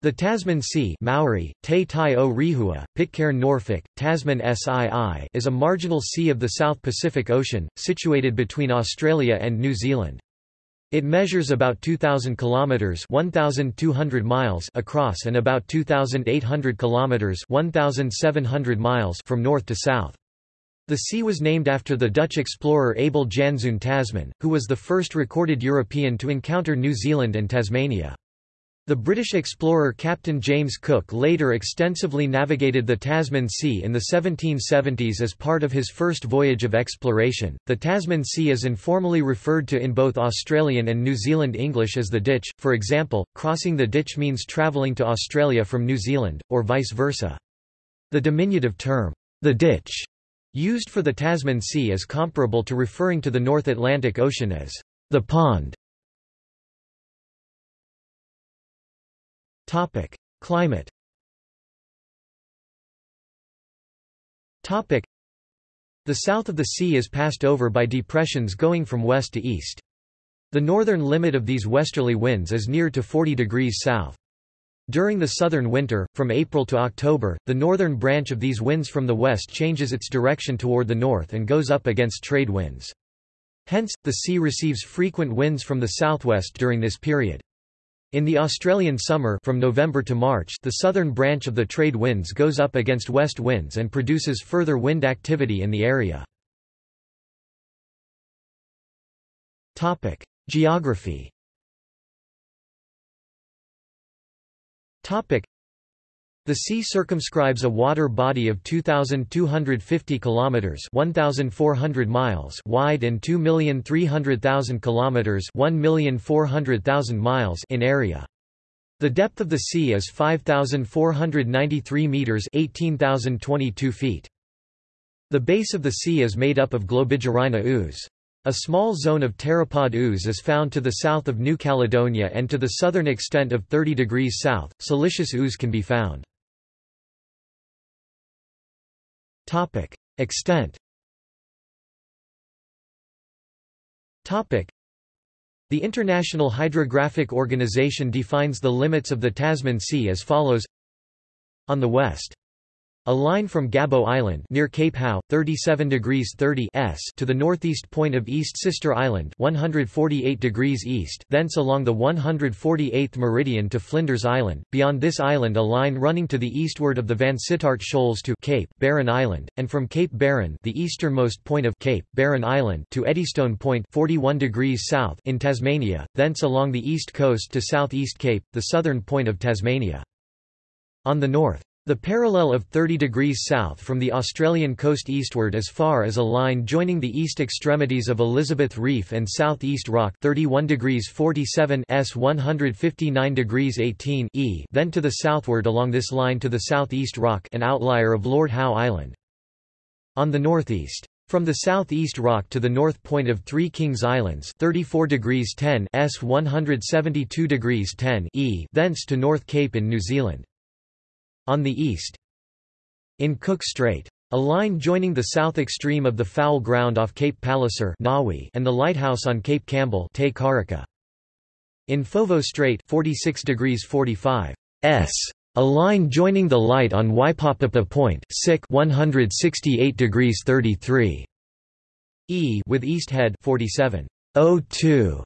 The Tasman Sea Maori, Te Tai o Rehua, Pitcairn Norfolk, Tasman Sii is a marginal sea of the South Pacific Ocean, situated between Australia and New Zealand. It measures about 2,000 kilometres 1,200 miles across and about 2,800 kilometres 1,700 miles from north to south. The sea was named after the Dutch explorer Abel Janszoon Tasman, who was the first recorded European to encounter New Zealand and Tasmania. The British explorer Captain James Cook later extensively navigated the Tasman Sea in the 1770s as part of his first voyage of exploration. The Tasman Sea is informally referred to in both Australian and New Zealand English as the Ditch, for example, crossing the ditch means travelling to Australia from New Zealand, or vice versa. The diminutive term, the ditch, used for the Tasman Sea is comparable to referring to the North Atlantic Ocean as the pond. Topic: Climate. Topic: The south of the sea is passed over by depressions going from west to east. The northern limit of these westerly winds is near to 40 degrees south. During the southern winter, from April to October, the northern branch of these winds from the west changes its direction toward the north and goes up against trade winds. Hence, the sea receives frequent winds from the southwest during this period. In the Australian summer from November to March the southern branch of the trade winds goes up against west winds and produces further wind activity in the area. Geography the sea circumscribes a water body of 2250 kilometers, 1400 miles wide and 2,300,000 kilometers, 1,400,000 miles in area. The depth of the sea is 5493 meters, 18022 feet. The base of the sea is made up of Globigerina ooze. A small zone of pteropod ooze is found to the south of New Caledonia and to the southern extent of 30 degrees south, Siliceous ooze can be found. Topic: Extent. Topic: The International Hydrographic Organization defines the limits of the Tasman Sea as follows: On the west, a line from Gabo Island near Cape Howe, 37 degrees 30 s to the northeast point of East Sister Island 148 degrees east thence along the 148th meridian to Flinders Island, beyond this island a line running to the eastward of the Vansittart Shoals to Cape Barren Island, and from Cape Barren the easternmost point of Cape Barren Island to Eddystone Point 41 degrees south in Tasmania, thence along the east coast to southeast Cape, the southern point of Tasmania. On the north, the parallel of 30 degrees south from the Australian coast eastward as far as a line joining the east extremities of Elizabeth Reef and South East Rock 31 degrees 47 s 159 degrees 18 e then to the southward along this line to the southeast rock an outlier of Lord Howe Island. On the northeast. From the southeast rock to the north point of Three Kings Islands 34 degrees 10 s 172 degrees 10 e thence to North Cape in New Zealand. On the east In Cook Strait. A line joining the south extreme of the foul ground off Cape Palliser and the lighthouse on Cape Campbell In Foveaux Strait 46 degrees 45 s. A line joining the light on Waipapa Point 168 degrees 33 e with East Head 47.02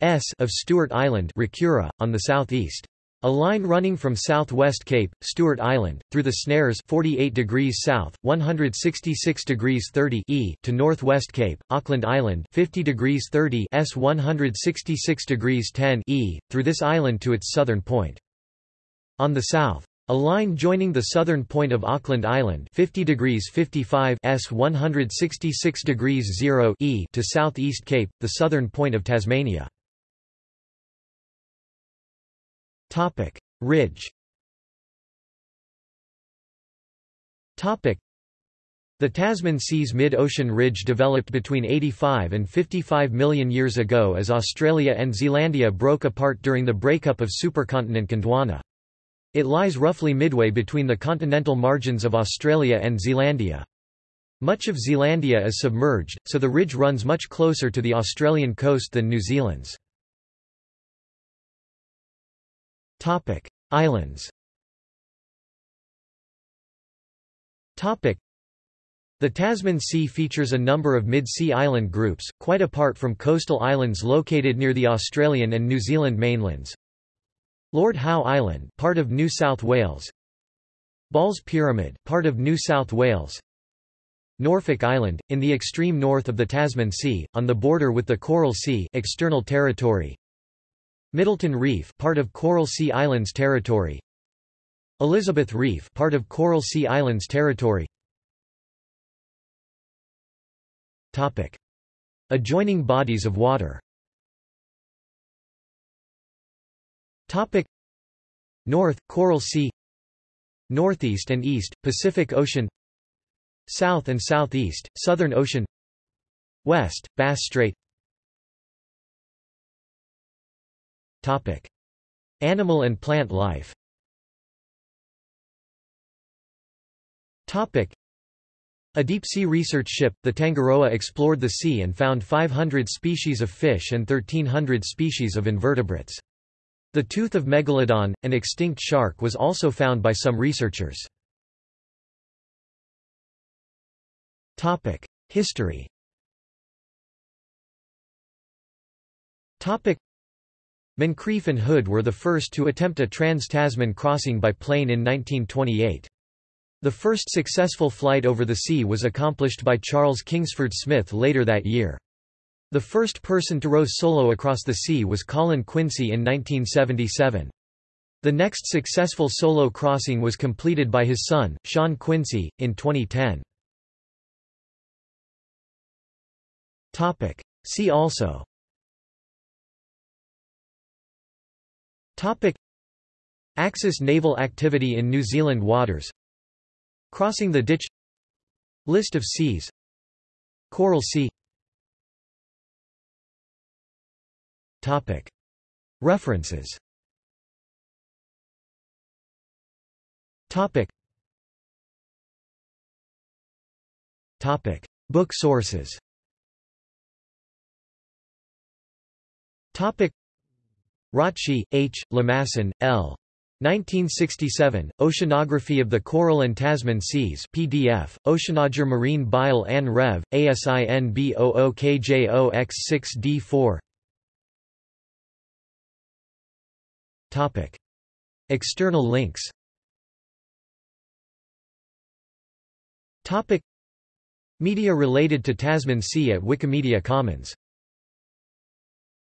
s of Stewart Island Rakiura, on the southeast. A line running from southwest Cape, Stewart Island, through the Snares 48 degrees south, 166 degrees 30 e to northwest Cape, Auckland Island 50 degrees 30 s 166 degrees 10 e, through this island to its southern point. On the south, a line joining the southern point of Auckland Island 50 degrees 55 s 166 degrees 0 e to southeast Cape, the southern point of Tasmania. Topic: Ridge. Topic: The Tasman Sea's mid-ocean ridge developed between 85 and 55 million years ago as Australia and Zealandia broke apart during the breakup of supercontinent Gondwana. It lies roughly midway between the continental margins of Australia and Zealandia. Much of Zealandia is submerged, so the ridge runs much closer to the Australian coast than New Zealand's. Topic: Islands the Tasman Sea features a number of mid-sea island groups, quite apart from coastal islands located near the Australian and New Zealand mainlands. Lord Howe Island, part of New South Wales. Ball's Pyramid, part of New South Wales. Norfolk Island, in the extreme north of the Tasman Sea, on the border with the Coral Sea external territory. Middleton Reef, part of Coral Sea Islands territory. Elizabeth Reef, part of Coral Sea Islands territory. Topic: Adjoining bodies of water. Topic: North Coral Sea Northeast and East Pacific Ocean South and Southeast Southern Ocean West Bass Strait Topic: Animal and plant life. Topic: a deep-sea research ship, the Tangaroa explored the sea and found 500 species of fish and 1300 species of invertebrates. The tooth of Megalodon, an extinct shark was also found by some researchers. History Moncrieff and Hood were the first to attempt a trans-Tasman crossing by plane in 1928. The first successful flight over the sea was accomplished by Charles Kingsford Smith later that year. The first person to row solo across the sea was Colin Quincey in 1977. The next successful solo crossing was completed by his son, Shaun Quincey, in 2010. See also Axis naval activity in New Zealand waters. Crossing the ditch. List of seas. Coral Sea. Topic. References. Topic. Topic. Book sources Rotschi, H., Lemasson, L. 1967, Oceanography of the Coral and Tasman Seas PDF, Oceanager Marine Bile An Rev, ASIN B00KJOX6D4 External links Media related to Tasman Sea at Wikimedia Commons